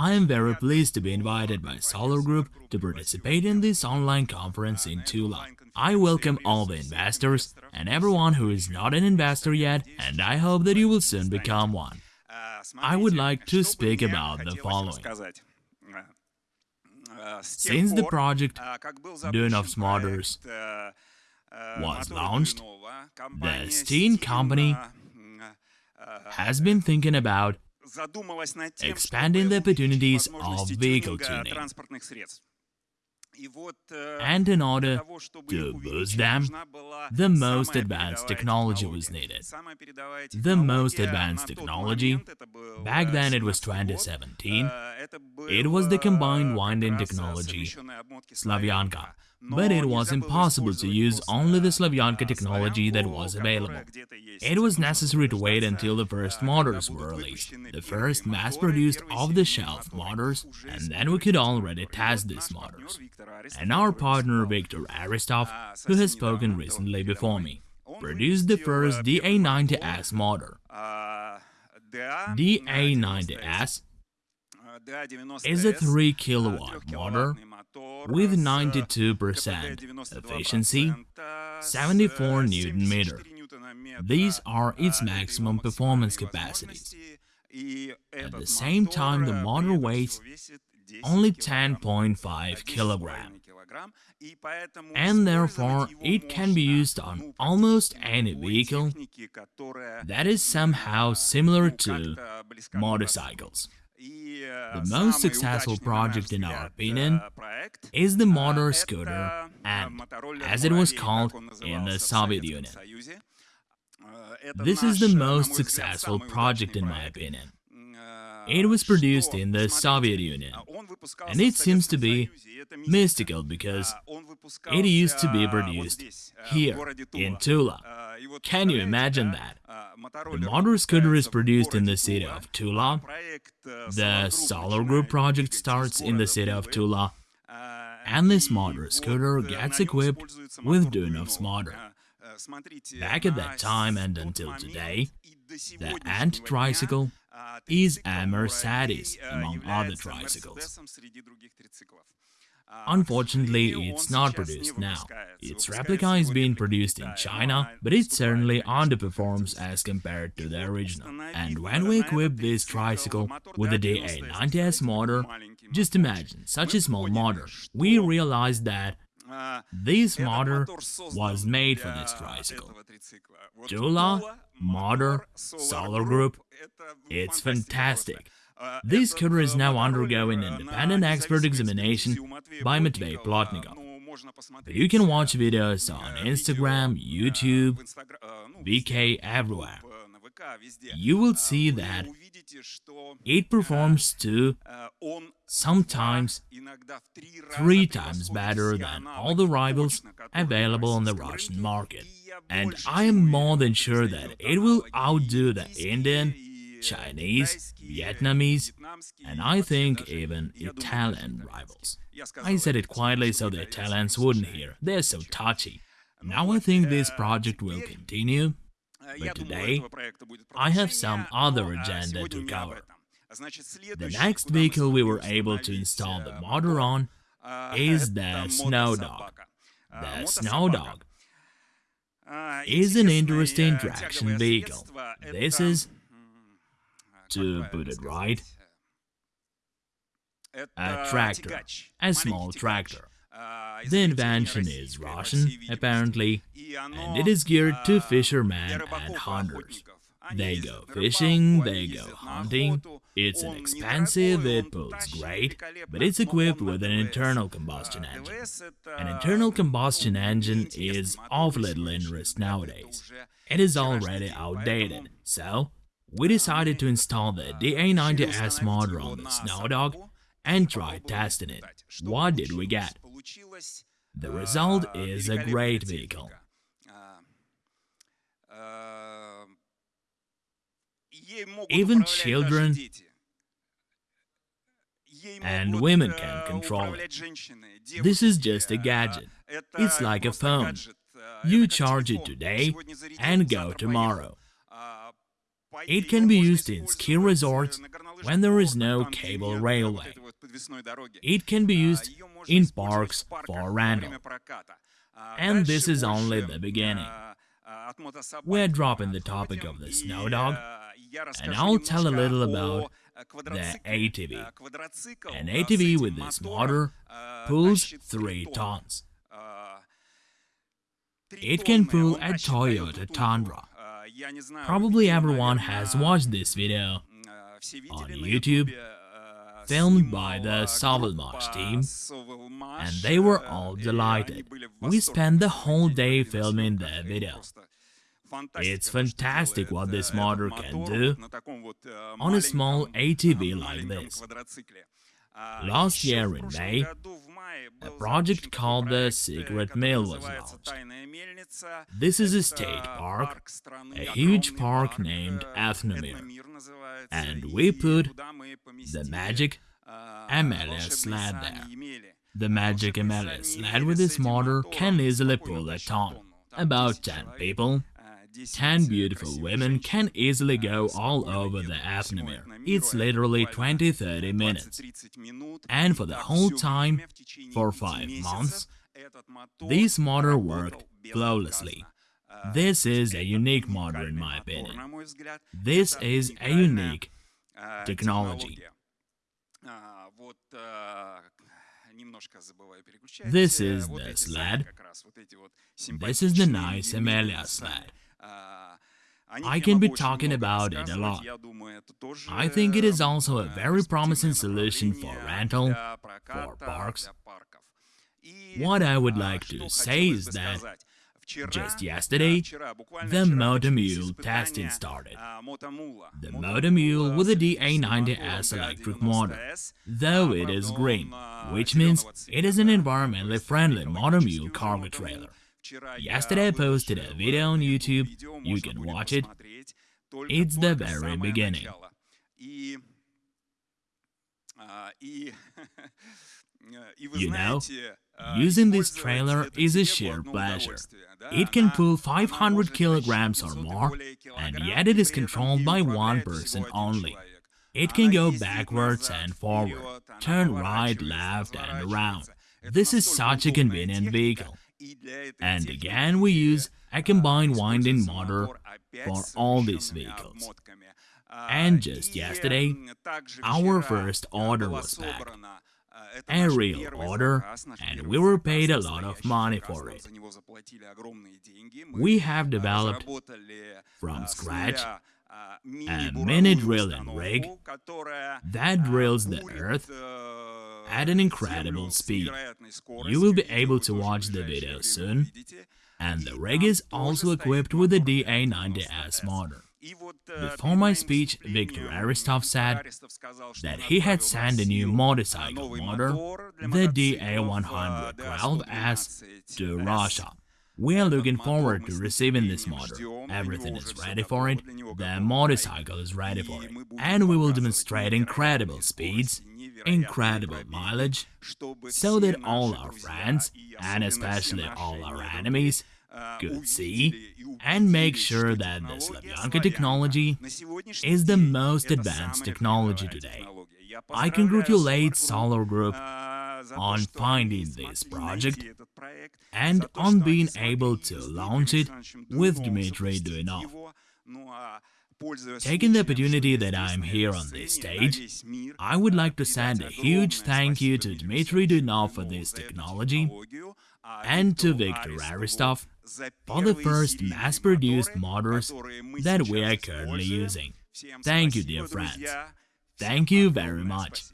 I am very pleased to be invited by Solar Group to participate in this online conference in Tula. I welcome all the investors and everyone who is not an investor yet, and I hope that you will soon become one. I would like to speak about the following. Since the project Duyunov's Motors was launched, the Steen company has been thinking about expanding the opportunities of vehicle tuning. And in order to boost them, the most advanced technology was needed. The most advanced technology, back then it was 2017, it was the combined winding technology, Slavyanka, but it was impossible to use only the Slavyanka technology that was available. It was necessary to wait until the first motors were released, the first mass-produced off-the-shelf motors, and then we could already test these motors. And our partner Viktor Aristov, who has spoken recently before me, produced the first DA90S motor. DA90S is a 3 kilowatt motor with 92% efficiency, 74 Newton meter. These are its maximum performance capacities. At the same time, the motor weighs only 10.5 kilogram, and therefore it can be used on almost any vehicle that is somehow similar to motorcycles. The most successful project in our opinion is the motor scooter and, as it was called in the Soviet Union. This is the most successful project in my opinion. It was produced in the Soviet Union, and it seems to be mystical because it used to be produced here, in Tula. Can you imagine that? The motor scooter is produced in the city of Tula, the Solar Group project starts in the city of Tula, and this motor scooter gets equipped with Duyunov's motor. Back at that time and until today, the Ant tricycle is a Mercedes among other tricycles. Unfortunately, it's not produced now. Its replica is being produced in China, but it certainly underperforms as compared to the original. And when we equip this tricycle with the DA90S motor, just imagine such a small motor, we realized that this motor was made for this tricycle. Tula, motor, solar group, it's fantastic. This scooter is now undergoing independent expert examination by Matvey Plotnikov. You can watch videos on Instagram, YouTube, VK, everywhere. You will see that it performs to sometimes three times better than all the rivals available on the Russian market. And I am more than sure that it will outdo the Indian, Chinese, Vietnamese, and I think even Italian rivals. I said it quietly so the Italians wouldn't hear, they're so touchy. Now I think this project will continue, but today I have some other agenda to cover. The next vehicle we were able to install the motor on is the Snow Dog. The Snow Dog is an interesting traction vehicle. This is to put it right, a tractor, a small tractor. The invention is Russian, apparently, and it is geared to fishermen and hunters. They go fishing, they go hunting, it's inexpensive, it pulls great, but it's equipped with an internal combustion engine. An internal combustion engine is of little interest nowadays. It is already outdated, so we decided to install the DA90S motor on the Snow Dog and try testing it. What did we get? The result is a great vehicle. Even children and women can control it. This is just a gadget. It's like a phone. You charge it today and go tomorrow. It can be used in ski resorts, when there is no cable railway. It can be used in parks for rental. And this is only the beginning. We're dropping the topic of the snow dog, and I'll tell a little about the ATV. An ATV with this motor pulls 3 tons. It can pull a Toyota Tundra. Probably everyone has watched this video on YouTube, filmed by the Sovelmash team, and they were all delighted. We spent the whole day filming the video. It's fantastic what this motor can do on a small ATV like this. Last year in May, a project called the Secret Mill was launched. This is a state park, a huge park named Ethnomir, and we put the magic Amelia sled there. The magic Amelia sled with this motor can easily pull a ton, about 10 people, 10 beautiful women can easily go all over the Ethnomir. It's literally 20-30 minutes. And for the whole time, for 5 months, this motor worked flawlessly. This is a unique motor in my opinion. This is a unique technology. This is the sled. This is the nice Amelia sled. I can be talking about it a lot. I think it is also a very promising solution for rental, for parks. What I would like to say is that just yesterday, the Motomule testing started. The Motomule with a DA90S electric motor, though it is green, which means it is an environmentally friendly Motomule cargo trailer. Yesterday I posted a video on YouTube, you can watch it. It's the very beginning. You know, using this trailer is a sheer pleasure. It can pull 500 kilograms or more, and yet it is controlled by one person only. It can go backwards and forward, turn right, left and around. This is such a convenient vehicle. And again we use a combined winding motor for all these vehicles. And just yesterday, our first order was back. A real order, and we were paid a lot of money for it. We have developed from scratch a mini drilling rig that drills the earth at an incredible speed. You will be able to watch the video soon, and the rig is also equipped with a DA90S motor. Before my speech, Viktor Aristov said that he had sent a new motorcycle motor, the DA112S, to Russia. We are looking forward to receiving this motor. Everything is ready for it, the motorcycle is ready for it, and we will demonstrate incredible speeds, incredible mileage, so that all our friends, and especially all our enemies, could see and make sure that the Slavyanka technology is the most advanced technology today. I congratulate Solar Group on finding this project and on being able to launch it with Dmitry Duyunov. Taking the opportunity that I'm here on this stage, I would like to send a huge thank you to Dmitry Duyunov for this technology and to Viktor Aristov for the first mass-produced motors that we are currently using. Thank you, dear friends. Thank you very much.